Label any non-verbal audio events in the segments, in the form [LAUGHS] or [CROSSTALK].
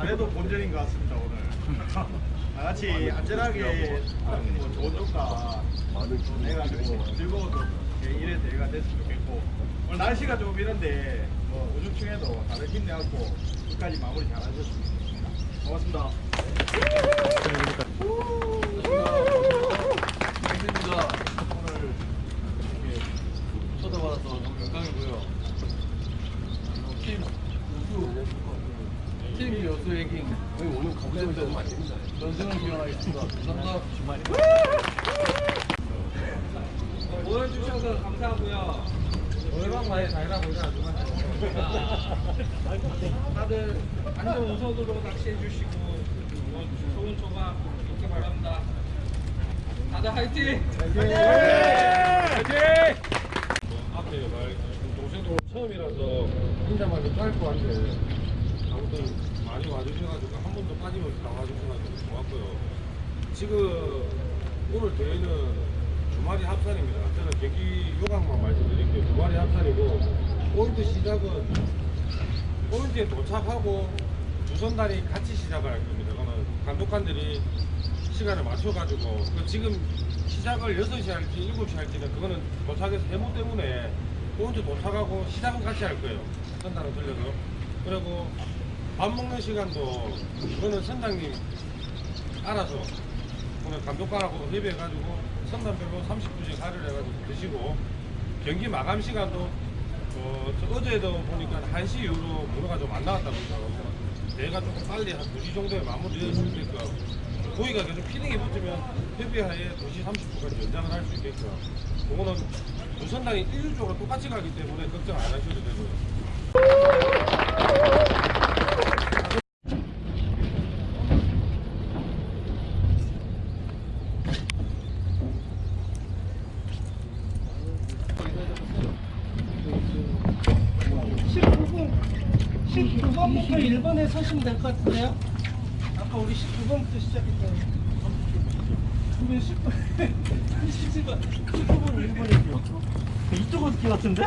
잘해도 본전인 것 같습니다 오늘. [LAUGHS] 다 같이 안전하게 뭐 좋은 조과 해가지고 즐거워도 제 일에 대가 됐으면 좋겠고 오늘 날씨가 좀 이런데 뭐 우중충에도 다들 힘내갖고 끝까지 마무리 잘하셨으면 좋겠습니다. 고맙습니다. 전승을 기원하겠습니다. 감사합니다. 주말에. 모여주셔서 감사하고요. 노래방 많이 잘 가 보자. 다들 안전 우선으로 낚시해 주시고 뭐 좋은 조각 있기 바랍니다. 다들 화이팅! 앞에 말 동생도 처음이라서 혼자만 좀 짧고 한데 아무튼 많이 와주셔가지고 한 번도 빠짐없이 나와주셔가지고 좋았고요. 지금 오늘 대회는 주말이 합산입니다. 저는 경기 요강만 말씀드릴게요. 주말이 합산이고 포인트 시작은 포인트에 도착하고 두 선단이 같이 시작을 할 겁니다. 그러면 감독관들이 시간을 맞춰가지고 그 지금 시작을 6시 할지 7시 할지는 그거는 도착에서 해무 때문에 포인트 도착하고 시작은 같이 할 거예요. 선단은 틀려서. 그리고 밥 먹는 시간도 그거는 선장님 알아서 오늘 감독관하고 협의해가지고 선단별로 30분씩 할애를 해가지고 드시고 경기 마감 시간도 어, 저 어제도 보니까 1시 이후로 문어가 좀 안 나왔다고 하더라고요. 내가 조금 빨리 한 2시 정도에 있게끔 고기가 계속 feeding이 붙으면 협의하에 2시 30분까지 연장을 할 수 있게끔 그거는 두 선당이 일률적으로 똑같이 가기 때문에 걱정 안 하셔도 되고요. 분 19번부터 1번에 서시면 될 것 같은데요? 아까 우리 19번부터 시작했잖아요. 우리 10분, 17번, 19번 1번이죠. 이쪽 어떻게 같은데?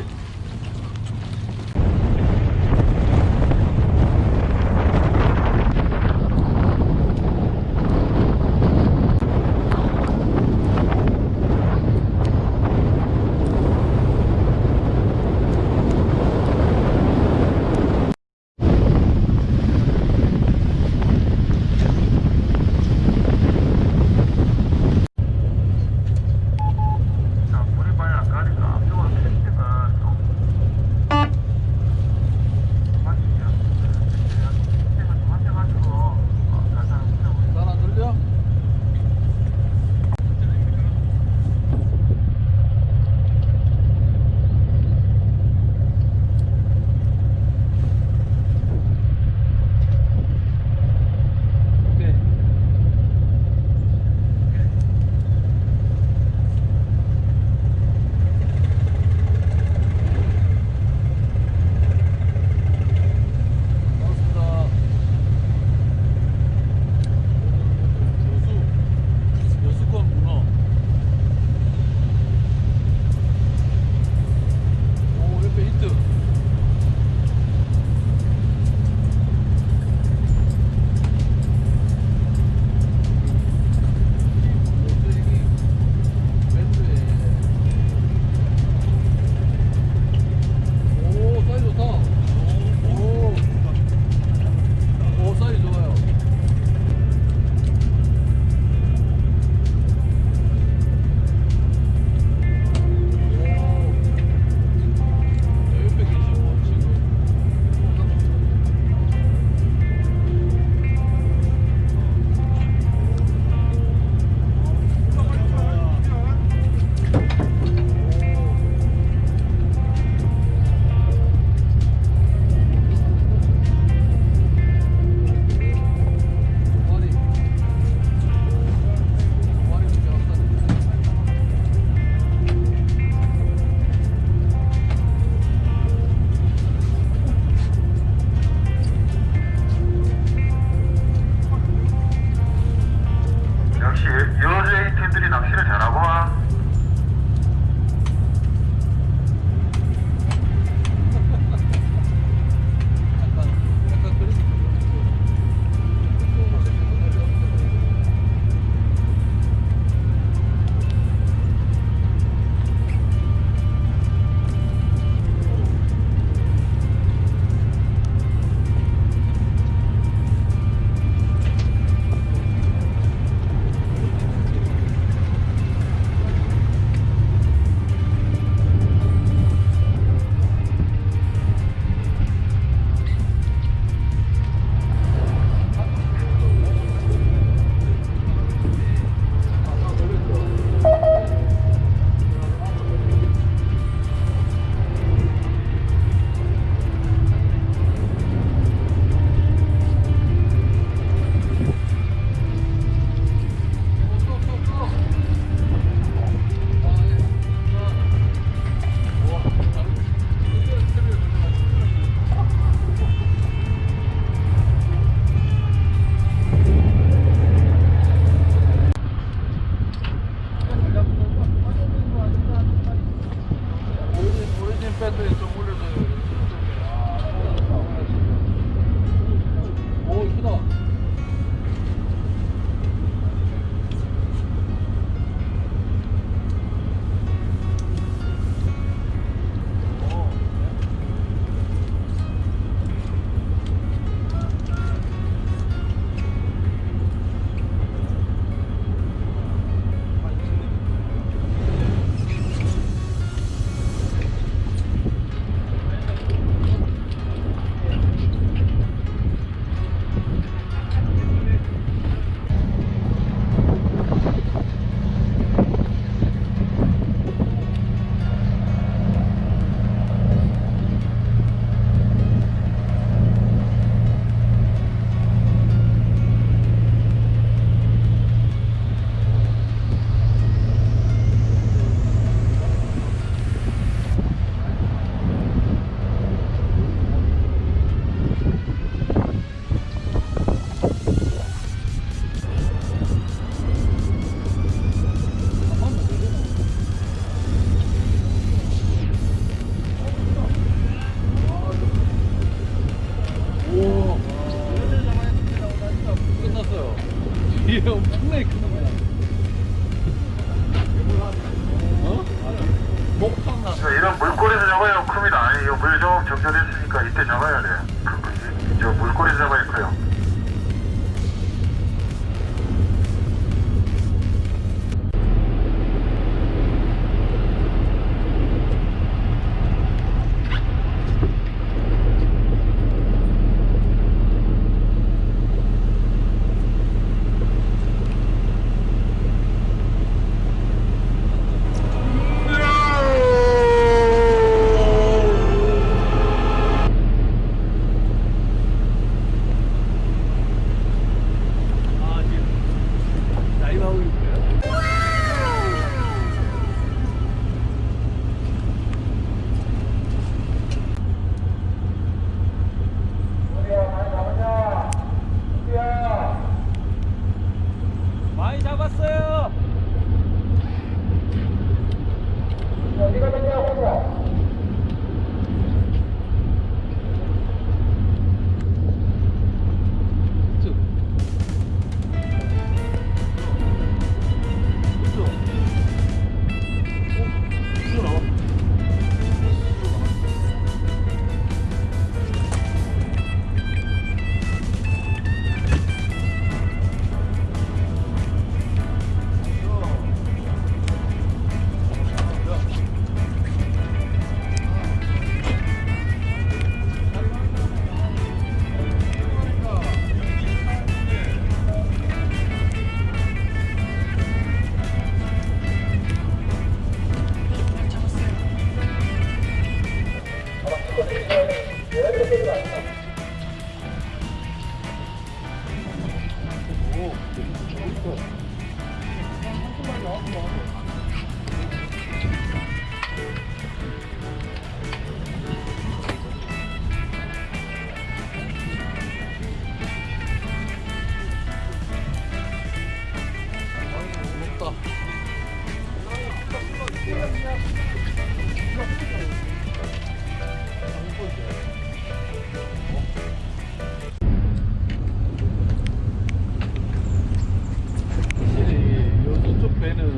것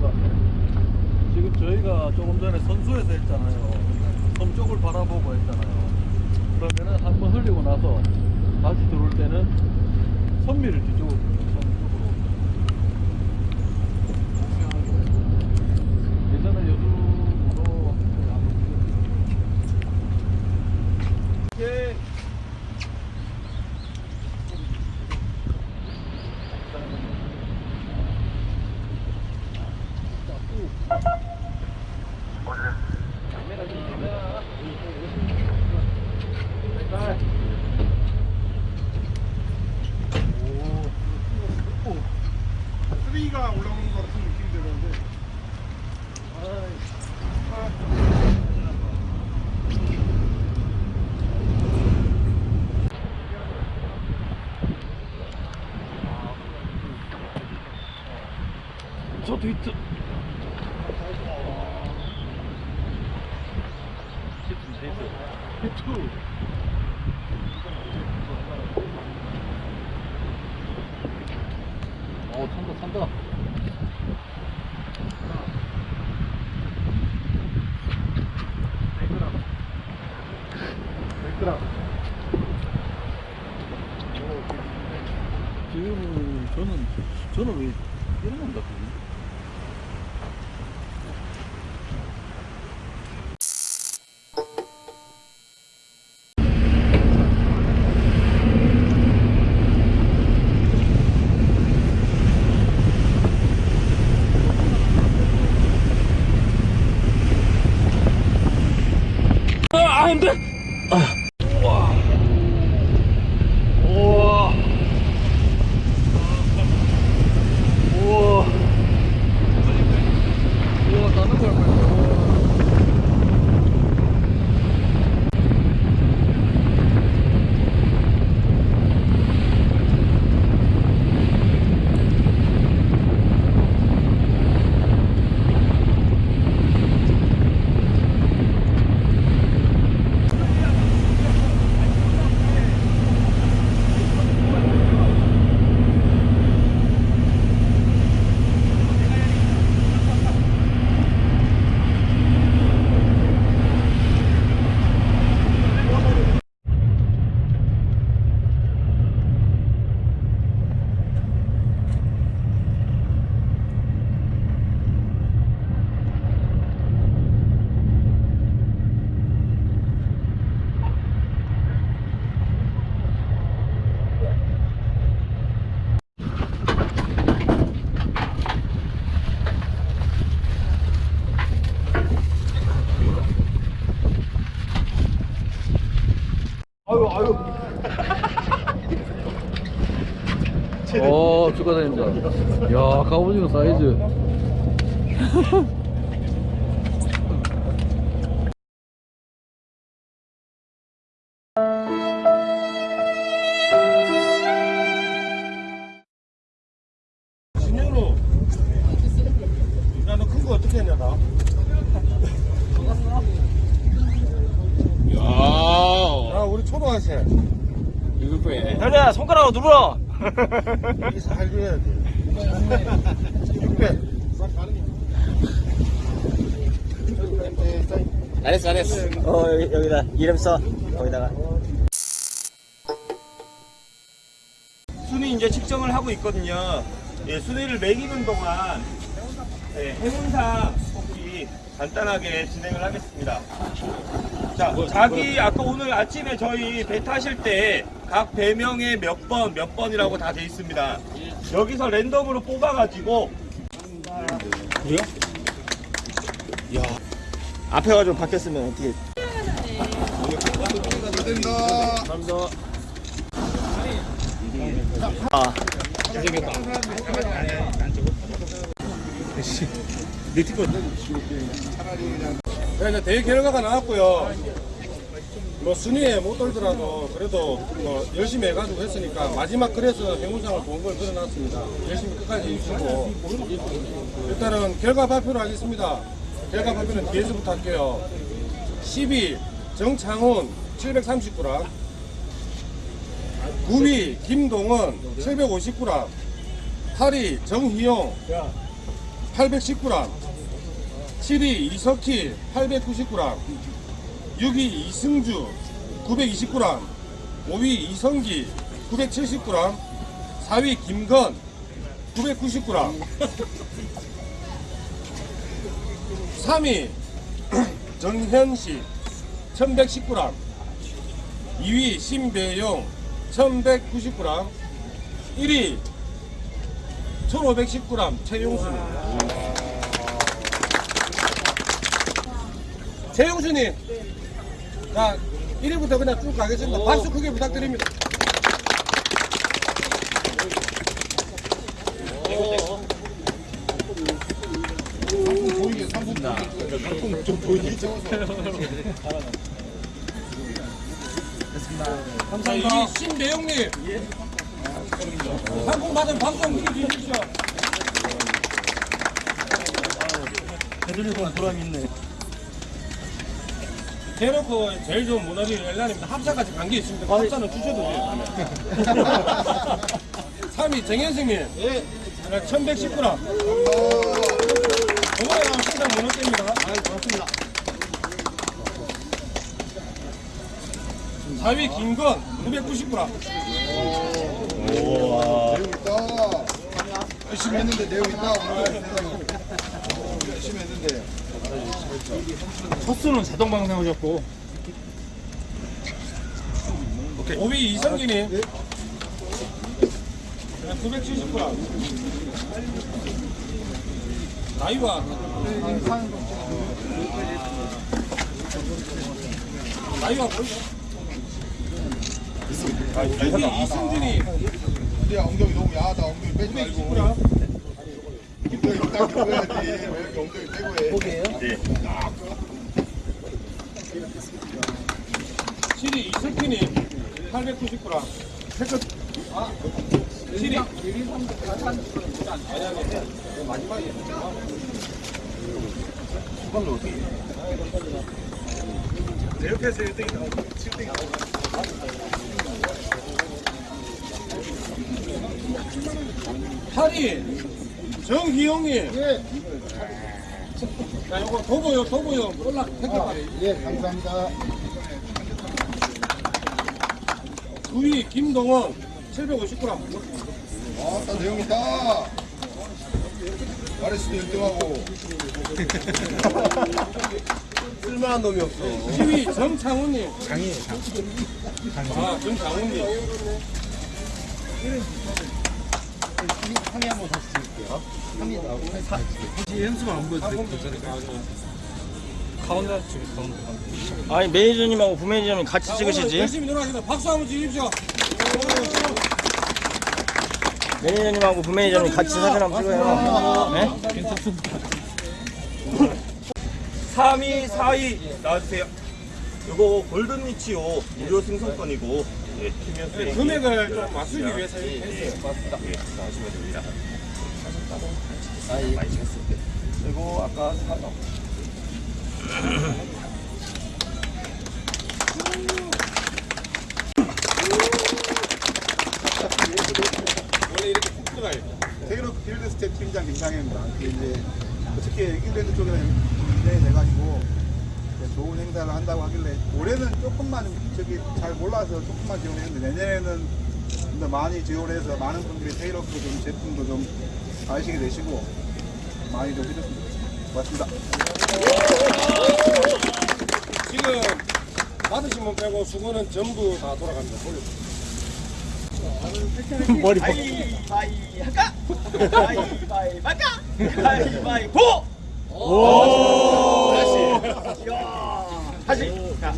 같아요. 지금 저희가 조금 전에 선수에서 했잖아요. 섬 쪽을 바라보고 했잖아요. 그러면은 한번 흘리고 나서 다시 들어올 때는 선미를 뒤쪽으로 예전에 여수로 한번 예. 쓰레기가 올라오는 것 같은 느낌이 들었는데 저도 있죠. 히트. 어, 탄다, 탄다. 지금은 저는 저는 왜 이런 건가 그지? 야 갑오징어 사이즈. 진현우 야너 큰거 어떻게 했냐 나? 야 우리 초등학생 현우야 손가락으로 눌러. 잘 줘야 돼 600 잘했어 잘했어. 어 여기, 여기다 이름 써. 거기다가. 순위 이제 측정을 하고 있거든요. 예, 순위를 매기는 동안 예, 해문상 간단하게 진행을 하겠습니다. 자, 자기 아까 오늘 아침에 저희 배 타실 때 각 배명에 몇 번, 몇 번이라고 다 돼 있습니다. 여기서 랜덤으로 뽑아가지고 그래요? 야, 앞에가 좀 바뀌었으면 어떻게? 감사합니다. 아, 네, 이제 대회 결과가 나왔고요. 뭐 순위에 못 돌더라도 그래도 뭐 열심히 해가지고 했으니까 마지막 그래서 행운상을 본걸 그려놨습니다. 열심히 끝까지 해주시고 일단은 결과 발표를 하겠습니다. 결과 발표는 뒤에서부터 할게요. 10위 정창훈 739랑 9위 김동원 759랑 8위 정희용 819랑 7위 이석희 899랑 6위 이승주 929랑 5위 이성기 979랑 4위 김건 999랑. 3위 [CLEARS THROAT] 정현식 1119랑 2위 신배용 1199랑 1위 1519랑 최용수님 최용수님 자 1위부터 그냥 쭉 가겠습니다 박수 크게 부탁드립니다 감사합니다. 이 신대용님. 상품 받은 방송 해주십시오. 해드리고 보람 있네. 대놓고 제일 좋은 모나리 엘란입니다. 합사까지 관계 있습니다. 합사는 주셔도 돼요. [LAUGHS] 3위 정현승님. 예. 1119랑. 이번에 나온 신상 모노입니다 아, 고맙습니다. 4위 김건 999랑. 열심히 했는데 내용 있다 오늘 열심히 했는데 첫수는 자동 방송하셨고 5위 이성기님 979랑 나이와 나이와 보이죠? 6위 이승준이 근데 엉덩이 너무 야하다 엉덩이 빼지 말고 929랑 엉덩이 딱 들고 해야지 왜 이렇게 엉덩이 빼고 해 7위 이석희님 899랑 태클 아 7위 아니 아니 마지막에 내 옆에서 1등이 나오고 7등이 나오고. 8위 정희용님 예. 자 요거 도보요 도보요 올라 택배빨이 예 감사합니다 9위 김동원 750g 아따 내용 있다 때 1등하고 쓸만한 놈이 없어 10위 정창훈님 장이에요 장. 아 정창훈님 상의 한번 다시 드릴게요 상의 나오고 아니 매니저님하고 부매니저님 같이 자, 찍으시지. 열심히 놀아주세요 박수 한번 주십시오 매니저님하고 부매니저님 같이 사진 한번 찍어요. 네? 3위, 4위 나와주세요. 요거 골든 리치호 무료 승선권이고 예, 팀이었어요. 금액을 좀 맞추기 위해서 이렇게 했어요. 맞습니다. 예, 나오시면 됩니다. 많이 찍었을 때. 그리고 아까 사과. 원래 이렇게 푹 들어가요. 테이로 field staff 팀장 김상현입니다. 그 이제 어떻게 잉글랜드 쪽에 네 돼가지고 좋은 행사를 한다고 하길래 올해는 조금만 저기 잘 몰라서 조금만 지원했는데 내년에는 좀 더 많이 지원해서 많은 분들이 테이로프 좀 제품도 좀 아시게 되시고 많이 좀 해줬으면 좋겠습니다. 고맙습니다. 지금 받으신 분 빼고 수건은 전부 다 돌아갑니다. 머리 벗. 바이 할까? 바이 바이 할까? 바이 바이 보. 다시. 야. 다시. 자.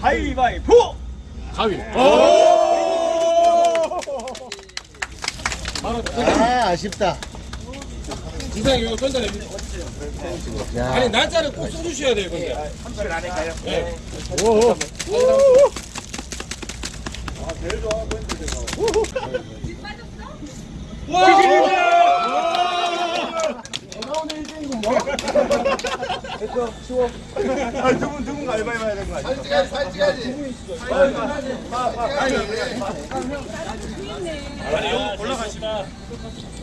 바이 바이 보. 가위. 아, 아쉽다. 이상 이거 던져냅니다. 아니 날짜를 꼭 써주셔야 돼요, 근데. 30일 안에 가요. 네. 아, 두분 두분 가위바위보 해야 되는 거 아니야? 찍어야지, 사진 찍어야지. 아,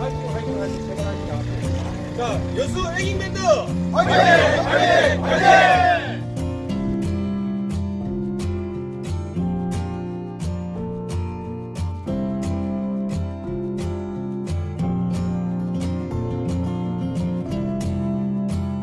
화이팅 화이팅 하시 세번 하니까 자 여수 애깅 밴드! 화이팅! 화이팅! 화이팅